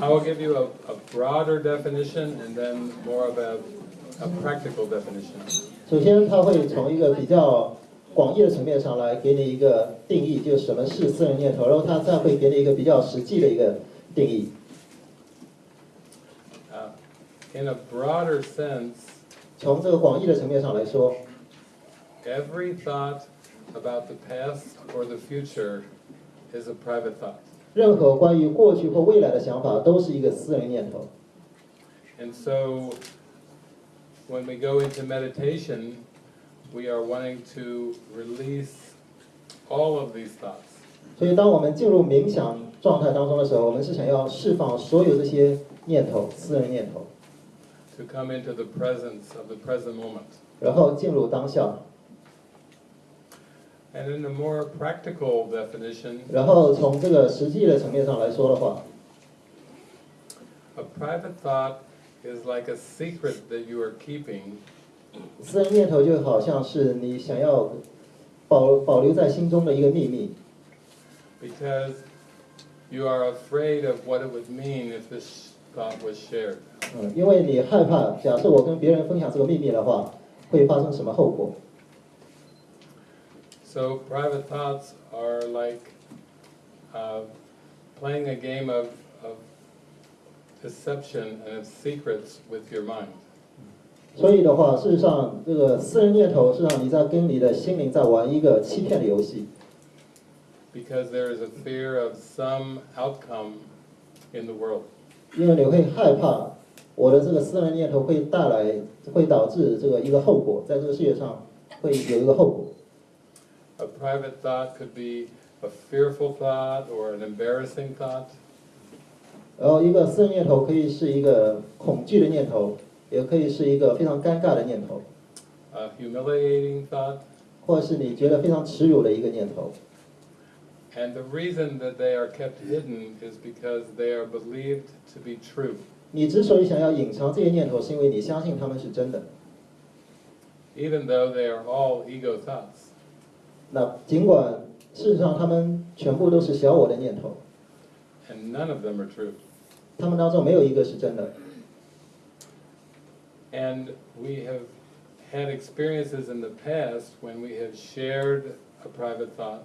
I will give you a, a broader definition and then more of a, a practical definition. 首先，他会从一个比较广义的层面上来给你一个定义，就是什么是私人念头，然后他再会给你一个比较实际的一个定义。 Uh, in a broader sense, 从这个广义的层面上来说， every thought about the past or the future is a private thought. 任何关于过去或未来的想法都是一个私人念头。And so when we go into meditation, we are wanting to release all of these thoughts. 所以，当我们进入冥想状态当中的时候，我们是想要释放所有这些念头、私人念头，to come into the presence of the present moment. 然后进入当下。And in a more practical definition, 然后从这个实际的层面上来说的话， a private thought is like a secret that you are keeping 私人念头就好像是你想要保保留在心中的一个秘密， because you are afraid of what it would mean if this thought was shared. 嗯，因为你害怕，假设我跟别人分享这个秘密的话，会发生什么后果？ So private thoughts are like uh, playing a game of, of deception and of secrets with your mind. 所以的话，事实上，这个私人念头是让你在跟你的心灵在玩一个欺骗的游戏， Because there is a fear of some outcome in the world. 因为你会害怕我的这个私人念头会带来，会导致这个一个后果，在这个世界上会有一个后果。 A private thought could be a fearful thought or an embarrassing thought. 然后，一个私人念头可以是一个恐惧的念头，也可以是一个非常尴尬的念头， a humiliating thought, 或者是你觉得非常耻辱的一个念头。 and the reason that they are kept hidden is because they are believed to be true. 你之所以想要隐藏这些念头，是因为你相信他们是真的。 even though they are all ego thoughts. 那尽管事实上他们全部都是小我的念头，And none of them are true. 他们当中没有一个是真的。And we have had experiences in the past when we have shared a private thought,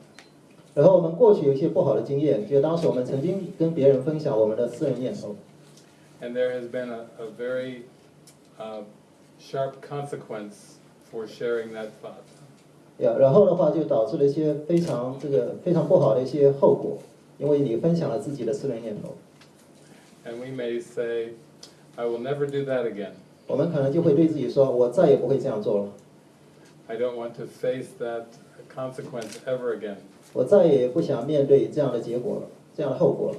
然后我们过去有一些不好的经验，就当时我们曾经跟别人分享我们的私人念头，and there has been a, a very uh, sharp consequence for sharing that thought. 呀，然后的话就导致了一些非常这个非常不好的一些后果，因为你分享了自己的私人念头，And we may say, I will never do that again. 我们可能就会对自己说，我再也不会这样做了，I don't want to face that consequence ever again. 我再也不想面对这样的结果了，这样的后果了。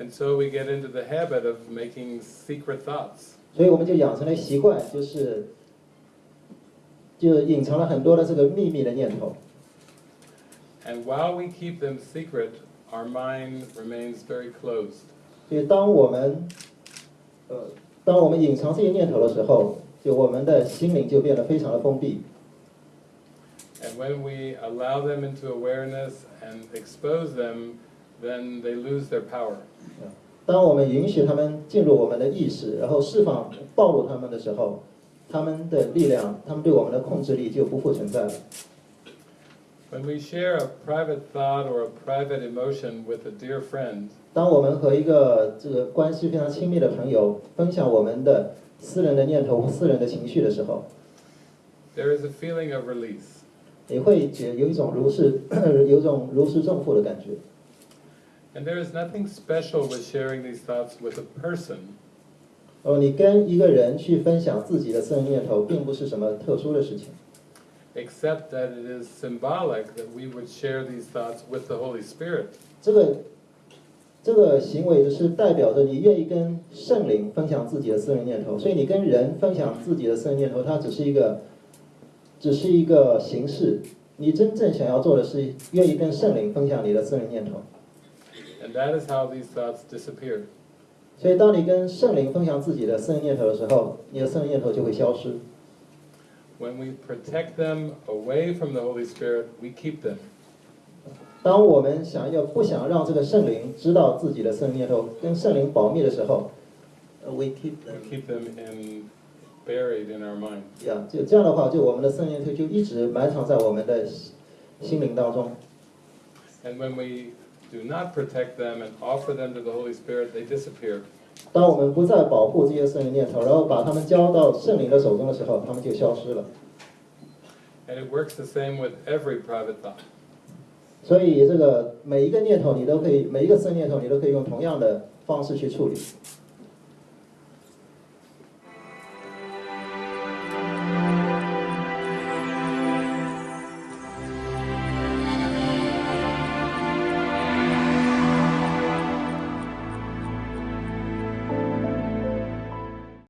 And so we get into the habit of making secret thoughts. 所以我们就养成了习惯，就是就隐藏了很多的这个秘密的念头。And while we keep them secret, our mind remains very closed. 所以当我们呃，当我们隐藏这些念头的时候，就我们的心灵就变得非常的封闭。And when we allow them into awareness and expose them, then they lose their power. 当我们允许他们进入我们的意识，然后释放、暴露他们的时候，他们的力量，他们对我们的控制力就不复存在了。When we share a private thought or a private emotion with a dear friend, 当我们和一个这个关系非常亲密的朋友分享我们的私人的念头、私人的情绪的时候，there is a feeling of release. 你会觉有一种如释有一种如释重负的感觉。And there is nothing special with sharing these thoughts with a person. 哦，你跟一个人去分享自己的私人念头，并不是什么特殊的事情，except that it is symbolic that we would share these thoughts with the Holy Spirit. 这个这个行为就是代表着你愿意跟圣灵分享自己的私人念头，所以你跟人分享自己的私人念头，它只是一个只是一个形式。你真正想要做的是愿意跟圣灵分享你的私人念头。And that is how these thoughts disappear. 所以，当你跟圣灵分享自己的私人念头的时候，你的私人念头就会消失。When we protect them away from the Holy Spirit, we keep them. 当我们想要不想让这个圣灵知道自己的圣灵念头，跟圣灵保密的时候，呃，we keep them keep them in, buried in our mind. Yeah，，就这样的话，就我们的圣灵念头就一直埋藏在我们的心心灵当中。And when we do not protect them and offer them to the Holy Spirit, they disappear. 当我们不再保护这些圣灵念头，然后把它们交到圣灵的手中的时候，它们就消失了。And it works the same with every private thought. 所以这个每一个念头，你都可以，每一个圣念头，你都可以用同样的方式去处理。